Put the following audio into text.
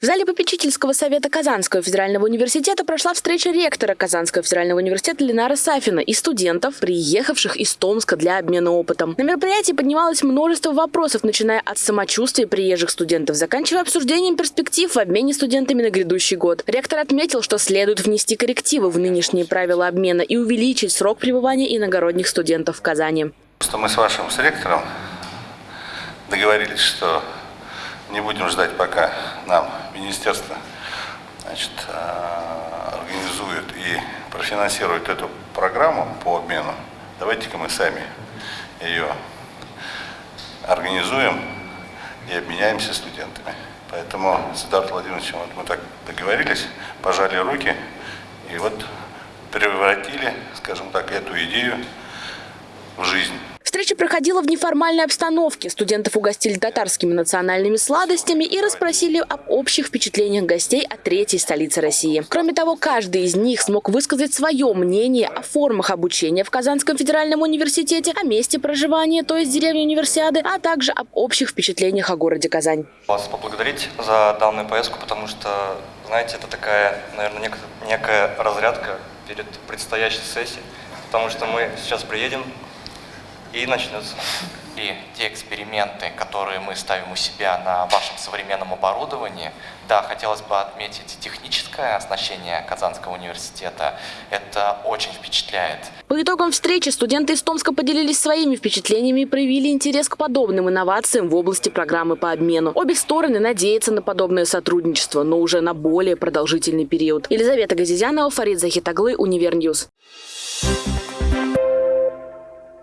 В зале попечительского совета Казанского федерального университета прошла встреча ректора Казанского федерального университета Ленара Сафина и студентов, приехавших из Томска для обмена опытом. На мероприятии поднималось множество вопросов, начиная от самочувствия приезжих студентов, заканчивая обсуждением перспектив в обмене студентами на грядущий год. Ректор отметил, что следует внести коррективы в нынешние правила обмена и увеличить срок пребывания иногородних студентов в Казани. Просто мы с вашим с ректором договорились, что не будем ждать, пока нам министерство значит, э, организует и профинансирует эту программу по обмену. Давайте-ка мы сами ее организуем и обменяемся студентами. Поэтому с Эдуардом Владимировичем вот мы так договорились, пожали руки и вот превратили, скажем так, эту идею в жизнь. Встреча проходила в неформальной обстановке. Студентов угостили татарскими национальными сладостями и расспросили об общих впечатлениях гостей о третьей столице России. Кроме того, каждый из них смог высказать свое мнение о формах обучения в Казанском федеральном университете, о месте проживания, то есть деревне универсиады, а также об общих впечатлениях о городе Казань. Вас поблагодарить за данную поездку, потому что, знаете, это такая, наверное, нек некая разрядка перед предстоящей сессией, потому что мы сейчас приедем, и начнется. И те эксперименты, которые мы ставим у себя на вашем современном оборудовании, да, хотелось бы отметить техническое оснащение Казанского университета. Это очень впечатляет. По итогам встречи студенты из Томска поделились своими впечатлениями и проявили интерес к подобным инновациям в области программы по обмену. Обе стороны надеются на подобное сотрудничество, но уже на более продолжительный период. Елизавета Газизянова, Фарид Захитоглы, Univer News.